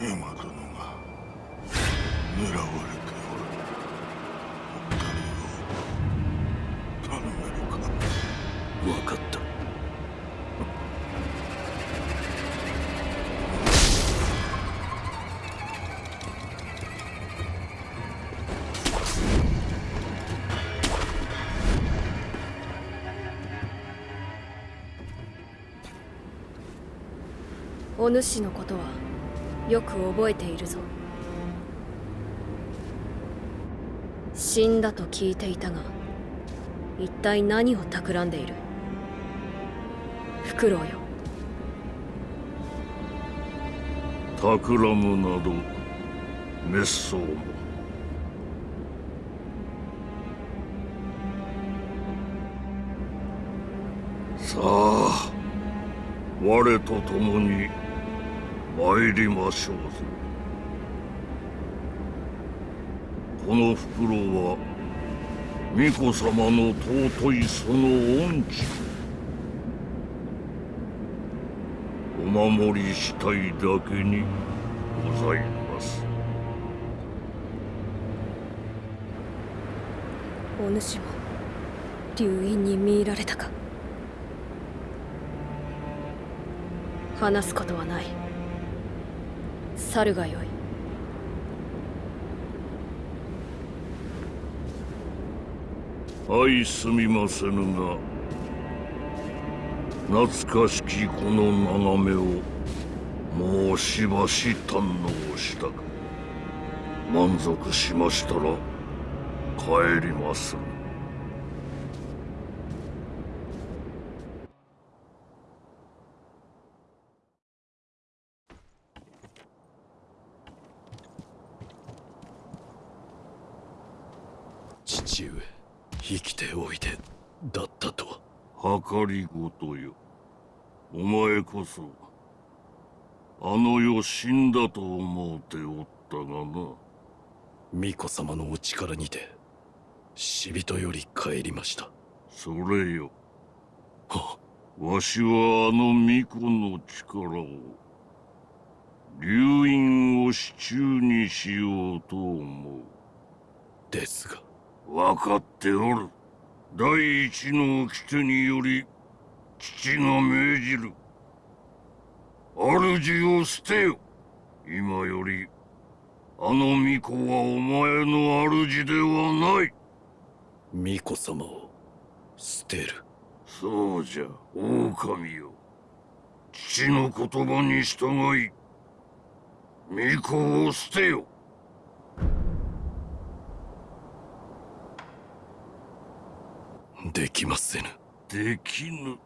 狙われておるお二人を頼めるか。分かった。お主のことは？よく覚えているぞ。死んだと聞いていたが一体何を企んでいる？フクロウよ。企むなど滅相も。さあ我と共に参りましょうぞ。この袋は巫女様の尊いその恩知お守りしたいだけにございます。お主も流院に見入られたか。話すことはない。去るがよい。相すみませぬが懐かしきこの眺めをもうしばし堪能したく満足しましたら帰ります。父上生きておいでだったとは計りごとよ。お前こそあの世死んだと思うておったがな。巫女様のお力にて死人より帰りました。それよ。はわしはあの巫女の力を流院を支柱にしようと思う。ですが。分かっておる第一の掟により父が命じる。主を捨てよ。今よりあの巫女はお前の主ではない。巫女様を捨てる。そうじゃ狼よ。父の言葉に従い巫女を捨てよできませぬ。できぬ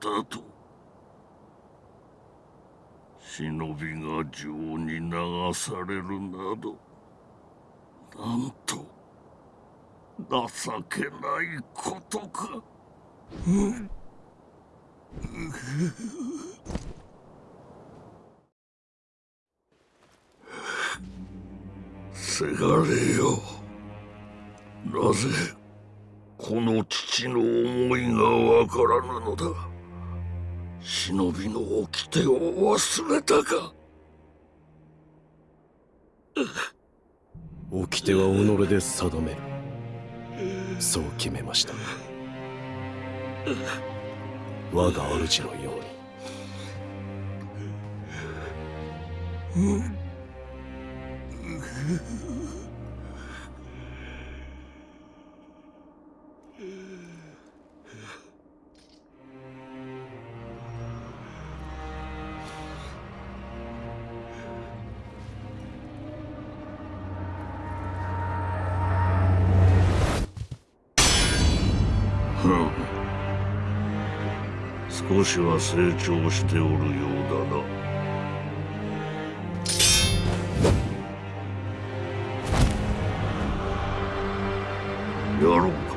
だと忍びが情に流されるなどなんと情けないことか。せがれよ。なぜこの父の思いがわからぬのだ。忍びの掟を忘れたか。掟は己で定める。そう決めました。我が主のように。少しは成長しておるようだな。やろうか。